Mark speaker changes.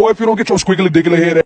Speaker 1: Boy, if you don't get your squiggly diggly head